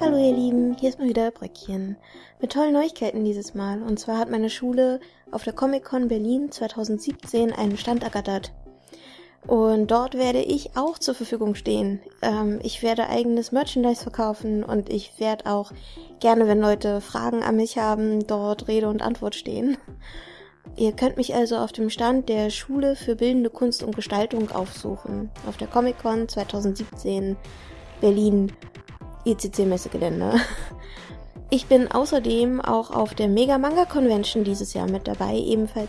Hallo ihr Lieben, hier ist mal wieder Bröckchen. Mit tollen Neuigkeiten dieses Mal. Und zwar hat meine Schule auf der Comic-Con Berlin 2017 einen Stand ergattert. Und dort werde ich auch zur Verfügung stehen. Ähm, ich werde eigenes Merchandise verkaufen und ich werde auch gerne, wenn Leute Fragen an mich haben, dort Rede und Antwort stehen. Ihr könnt mich also auf dem Stand der Schule für Bildende Kunst und Gestaltung aufsuchen. Auf der Comic-Con 2017 Berlin ECC-Messegelände. Ich bin außerdem auch auf der Mega Manga Convention dieses Jahr mit dabei, ebenfalls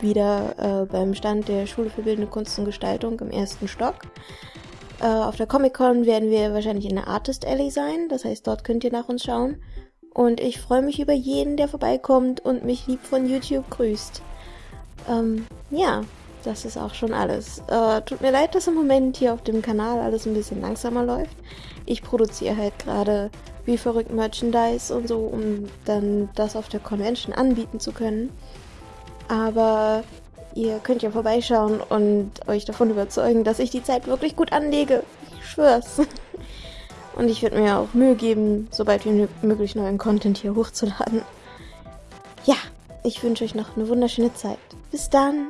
wieder äh, beim Stand der Schule für Bildende Kunst und Gestaltung im ersten Stock. Äh, auf der Comic Con werden wir wahrscheinlich in der Artist Alley sein, das heißt, dort könnt ihr nach uns schauen. Und ich freue mich über jeden, der vorbeikommt und mich lieb von YouTube grüßt. Ähm, ja, das ist auch schon alles. Äh, tut mir leid, dass im Moment hier auf dem Kanal alles ein bisschen langsamer läuft. Ich produziere halt gerade wie verrückt Merchandise und so, um dann das auf der Convention anbieten zu können. Aber ihr könnt ja vorbeischauen und euch davon überzeugen, dass ich die Zeit wirklich gut anlege. Ich schwör's. Und ich würde mir auch Mühe geben, sobald wie möglich neuen Content hier hochzuladen. Ja, ich wünsche euch noch eine wunderschöne Zeit. Bis dann!